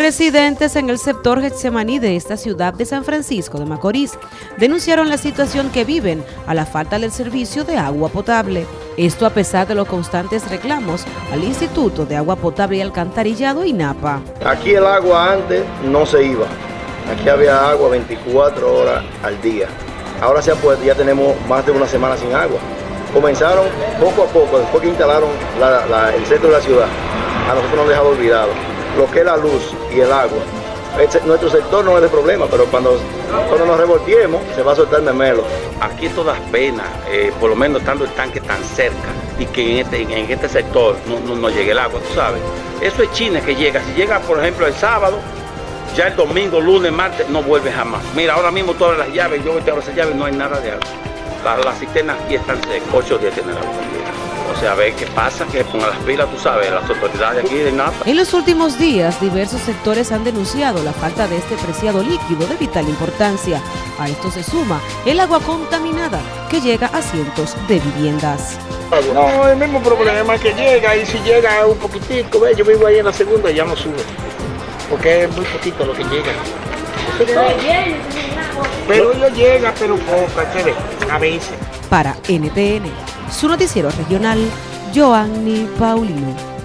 Residentes en el sector Getsemaní de esta ciudad de San Francisco de Macorís denunciaron la situación que viven a la falta del servicio de agua potable. Esto a pesar de los constantes reclamos al Instituto de Agua Potable y Alcantarillado INAPA. Aquí el agua antes no se iba. Aquí había agua 24 horas al día. Ahora ya tenemos más de una semana sin agua. Comenzaron poco a poco, después que instalaron el centro de la ciudad, a nosotros nos dejado olvidado lo que es la luz y el agua. nuestro sector no es de problema, pero cuando, cuando nos revolviemos se va a soltar memelo. Aquí todas penas, eh, por lo menos estando el tanque tan cerca y que en este, en este sector no, no, llegue el agua, tú sabes. Eso es China que llega. Si llega, por ejemplo, el sábado, ya el domingo, lunes, martes, no vuelve jamás. Mira, ahora mismo todas las llaves, yo veo esas llaves, no hay nada de agua. Las, cisternas aquí están secas, ocho días tienen agua. O sea, a ver qué pasa, que pongan las pilas, tú sabes, las autoridades aquí de NAPA. En los últimos días, diversos sectores han denunciado la falta de este preciado líquido de vital importancia. A esto se suma el agua contaminada que llega a cientos de viviendas. No, el mismo problema que llega y si llega un poquitico, yo vivo ahí en la segunda y ya no sube. Porque es muy poquito lo que llega. Pero yo llega, pero poco, a veces. Para NTN, su noticiero regional, Joanny Paulino.